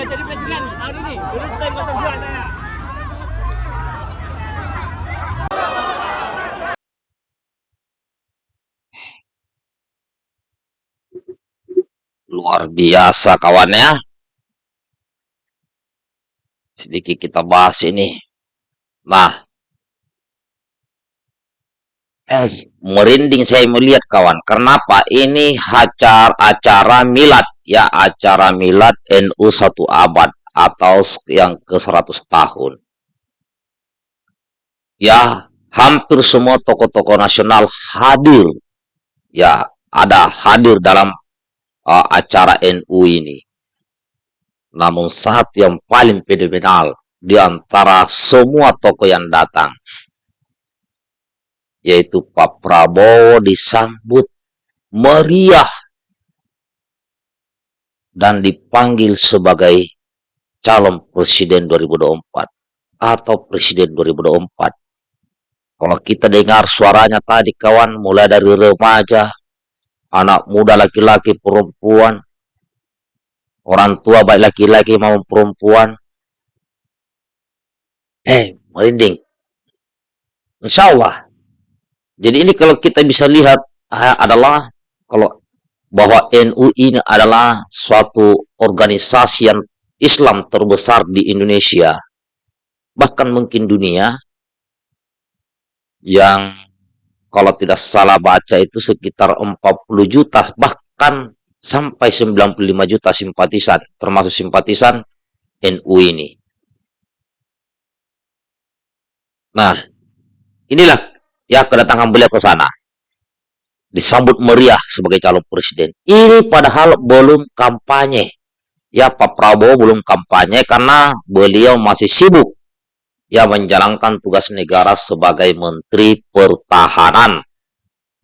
Kasihan hari ini. Dulu time 02 saya. Luar biasa kawannya. Sedikit kita bahas ini. Nah. Eh, merinding saya melihat kawan. Kenapa? Ini acara, acara milad. Ya, acara milad NU satu abad. Atau yang ke 100 tahun. Ya, hampir semua tokoh-tokoh nasional hadir. Ya, ada hadir dalam uh, acara NU ini. Namun saat yang paling fenomenal di antara semua tokoh yang datang, yaitu Pak Prabowo disambut meriah dan dipanggil sebagai calon presiden 2024 atau presiden 2024. Kalau kita dengar suaranya tadi kawan mulai dari remaja, anak muda laki-laki perempuan orang tua baik laki-laki maupun perempuan eh merinding Insya Allah jadi ini kalau kita bisa lihat ah, adalah kalau bahwa NU ini adalah suatu organisasi yang Islam terbesar di Indonesia bahkan mungkin dunia yang kalau tidak salah baca itu sekitar 40 juta bahkan sampai 95 juta simpatisan termasuk simpatisan NU ini. Nah, inilah ya kedatangan beliau ke sana. Disambut meriah sebagai calon presiden. Ini padahal belum kampanye. Ya, Pak Prabowo belum kampanye karena beliau masih sibuk yang menjalankan tugas negara sebagai Menteri Pertahanan.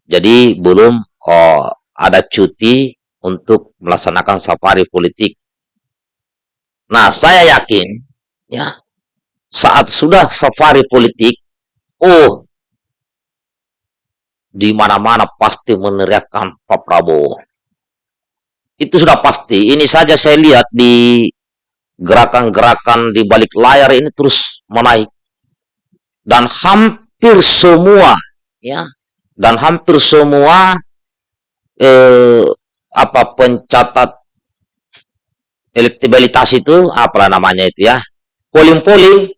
Jadi belum oh, ada cuti untuk melaksanakan safari politik. Nah, saya yakin ya saat sudah safari politik, oh di mana-mana pasti meneriakkan Pak Prabowo. Itu sudah pasti. Ini saja saya lihat di gerakan-gerakan di balik layar ini terus menaik dan hampir semua ya dan hampir semua eh, apa pencatat elektabilitas itu apa namanya itu ya polling-polling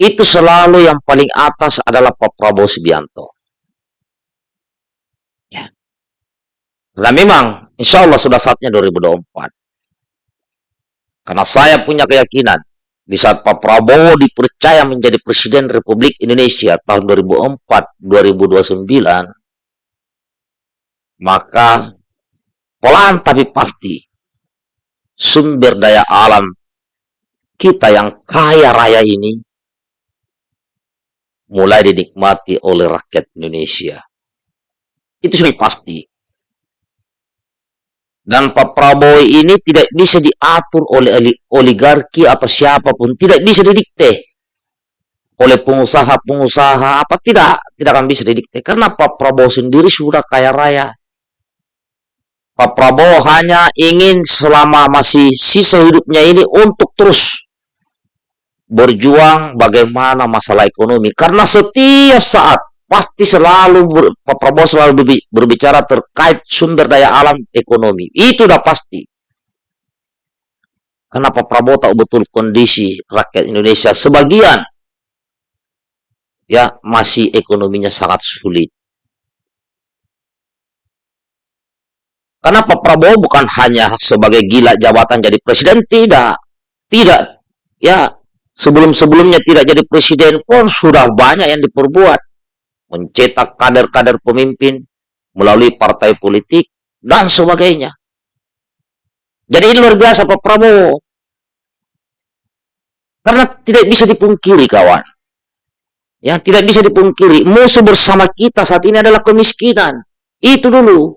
itu selalu yang paling atas adalah Pak Prabowo Subianto ya dan memang insya Allah sudah saatnya 2024 karena saya punya keyakinan di saat Pak Prabowo dipercaya menjadi Presiden Republik Indonesia tahun 2004-2029, maka pelan tapi pasti sumber daya alam kita yang kaya raya ini mulai dinikmati oleh rakyat Indonesia. Itu sudah pasti. Dan Pak Prabowo ini tidak bisa diatur oleh oligarki atau siapa pun, tidak bisa didikte oleh pengusaha-pengusaha apa tidak tidak akan bisa didikte karena Pak Prabowo sendiri sudah kaya raya. Pak Prabowo hanya ingin selama masih sisa hidupnya ini untuk terus berjuang bagaimana masalah ekonomi karena setiap saat pasti selalu ber, Pak Prabowo selalu berbicara terkait sumber daya alam ekonomi. Itu udah pasti. Karena Pak Prabowo tahu betul kondisi rakyat Indonesia sebagian ya masih ekonominya sangat sulit. Karena Pak Prabowo bukan hanya sebagai gila jabatan jadi presiden, tidak. Tidak. Ya, sebelum-sebelumnya tidak jadi presiden pun sudah banyak yang diperbuat mencetak kader-kader pemimpin melalui partai politik dan sebagainya. Jadi ini luar biasa Pak Prabowo. Karena tidak bisa dipungkiri kawan. Ya, tidak bisa dipungkiri. Musuh bersama kita saat ini adalah kemiskinan. Itu dulu.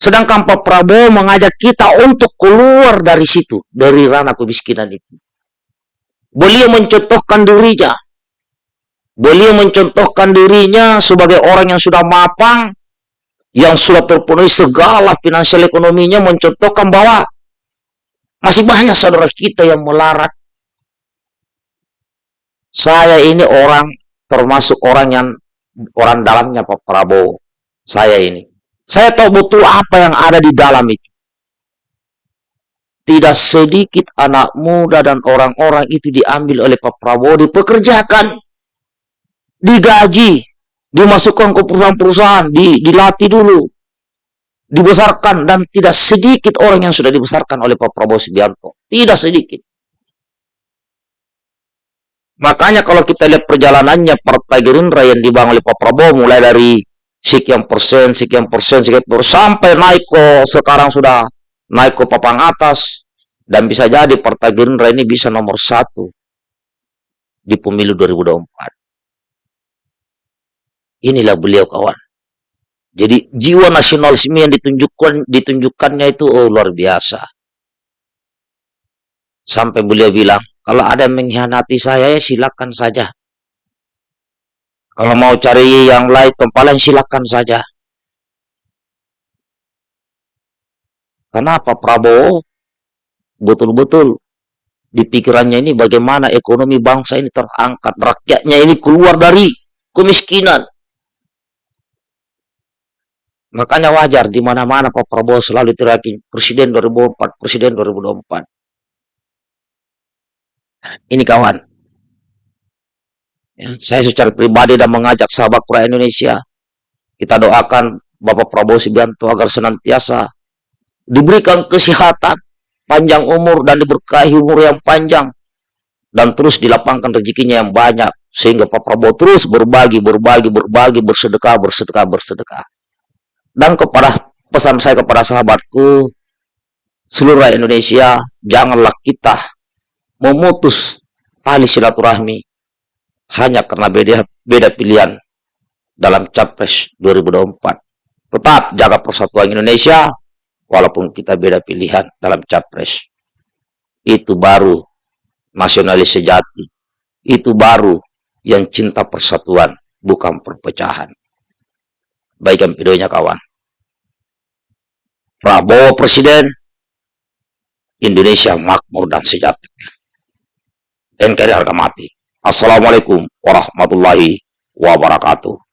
Sedangkan Pak Prabowo mengajak kita untuk keluar dari situ. Dari ranah kemiskinan itu. Beliau mencontohkan dirinya Beliau mencontohkan dirinya sebagai orang yang sudah mapang, yang sudah terpenuhi segala finansial ekonominya, mencontohkan bahwa Masih banyak saudara kita yang melarat. Saya ini orang termasuk orang yang orang dalamnya Pak Prabowo. Saya ini. Saya tahu betul apa yang ada di dalam itu. Tidak sedikit anak muda dan orang-orang itu diambil oleh Pak Prabowo, dipekerjakan, digaji, dimasukkan ke perusahaan-perusahaan, di, dilatih dulu, dibesarkan dan tidak sedikit orang yang sudah dibesarkan oleh Pak Prabowo Subianto. Tidak sedikit. Makanya kalau kita lihat perjalanannya Partai Gerindra yang dibangun oleh Pak Prabowo mulai dari sekian persen, sekian persen, sekian persen, sampai naik ke sekarang sudah naik ke papan atas dan bisa jadi Partai Gerindra ini bisa nomor satu di pemilu 2024. Inilah beliau kawan. Jadi jiwa nasionalisme yang ditunjukkan ditunjukkannya itu oh luar biasa. Sampai beliau bilang, kalau ada yang mengkhianati saya ya silakan saja. Kalau mau cari yang lain tempalan silakan saja. Kenapa Prabowo betul-betul di pikirannya ini bagaimana ekonomi bangsa ini terangkat, rakyatnya ini keluar dari kemiskinan. Makanya wajar di mana-mana Pak Prabowo selalu teriakin Presiden 2004, Presiden 2024. Ini kawan. Ya, saya secara pribadi dan mengajak sahabat rakyat Indonesia. Kita doakan Bapak Prabowo Subianto agar senantiasa diberikan kesehatan, panjang umur dan diberkahi umur yang panjang dan terus dilapangkan rezekinya yang banyak sehingga Pak Prabowo terus berbagi, berbagi, berbagi, bersedekah, bersedekah, bersedekah. Dan kepada pesan saya kepada sahabatku, seluruh Indonesia, janganlah kita memutus tali silaturahmi hanya karena beda, beda pilihan dalam Capres 2024. Tetap jaga persatuan Indonesia, walaupun kita beda pilihan dalam Capres. Itu baru nasionalis sejati. Itu baru yang cinta persatuan, bukan perpecahan. Baikkan videonya kawan. Prabowo Presiden, Indonesia makmur dan sejahtera. NKRI harga mati. Assalamualaikum warahmatullahi wabarakatuh.